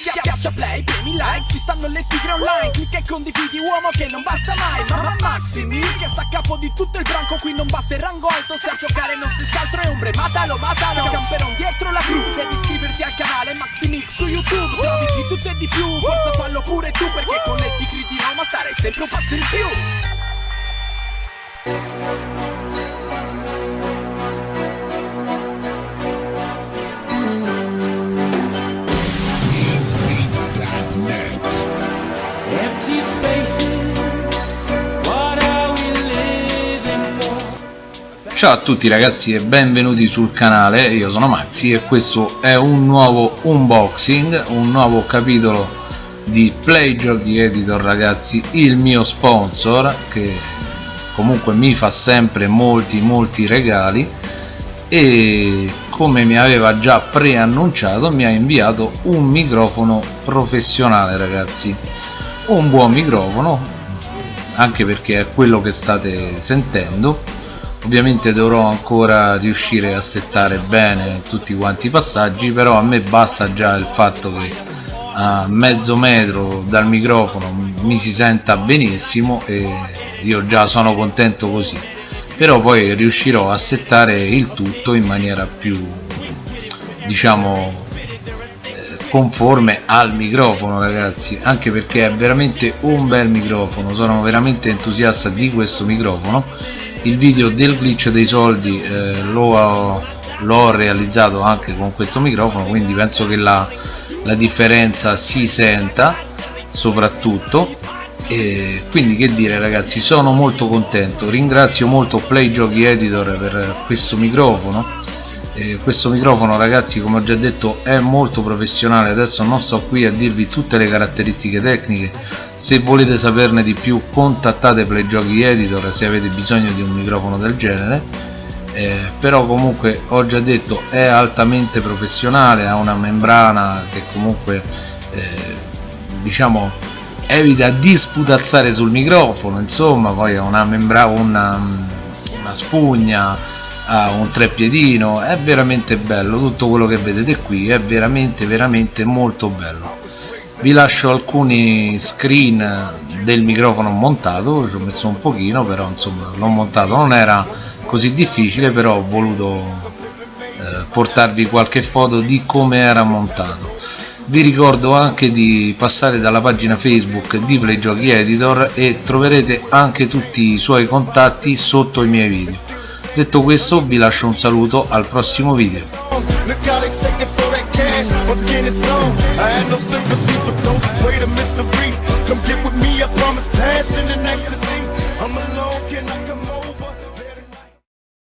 Schiaccia play, premi like, ci stanno le tigre online Clicca e condividi uomo che non basta mai. Mamma Maximi, che sta a capo di tutto il branco Qui non basta il rango alto, se a giocare non si scaltro è ombre. Matalo, matalo, camperon dietro la crew Devi iscriverti al canale Maximix su YouTube. Trovi di tutto e di più, forza fallo pure tu Perché con le tigre di Roma starei sempre un passo in più Ciao a tutti ragazzi e benvenuti sul canale, io sono Maxi e questo è un nuovo unboxing, un nuovo capitolo di Play Giochi Editor ragazzi, il mio sponsor che comunque mi fa sempre molti molti regali. E come mi aveva già preannunciato mi ha inviato un microfono professionale ragazzi, un buon microfono anche perché è quello che state sentendo ovviamente dovrò ancora riuscire a settare bene tutti quanti i passaggi però a me basta già il fatto che a mezzo metro dal microfono mi si senta benissimo e io già sono contento così. Però poi riuscirò a settare il tutto in maniera più diciamo eh, conforme al microfono ragazzi. Anche perché è veramente un bel microfono. Sono veramente entusiasta di questo microfono il video del glitch dei soldi eh, l'ho realizzato anche con questo microfono quindi penso che la, la differenza si senta soprattutto. E quindi che dire ragazzi sono molto contento. Ringrazio molto Play Giochi Editor per questo microfono e questo microfono ragazzi come ho già detto è molto professionale. Adesso non sto qui a dirvi tutte le caratteristiche tecniche. Se volete saperne di più contattate Play Giochi Editor se avete bisogno di un microfono del genere. Eh, però comunque ho già detto è altamente professionale ha una membrana che comunque eh, diciamo evita di sputazzare sul microfono insomma poi ha una membrana una, una spugna ha un treppiedino è veramente bello tutto quello che vedete qui è veramente veramente molto bello. Vi lascio alcuni screen del microfono montato ci ho messo un pochino però insomma l'ho montato. Non era così difficile però ho voluto eh, portarvi qualche foto di come era montato. Vi ricordo anche di passare dalla pagina facebook di Play Giochi Editor e troverete anche tutti i suoi contatti sotto i miei video detto questo vi lascio un saluto al prossimo video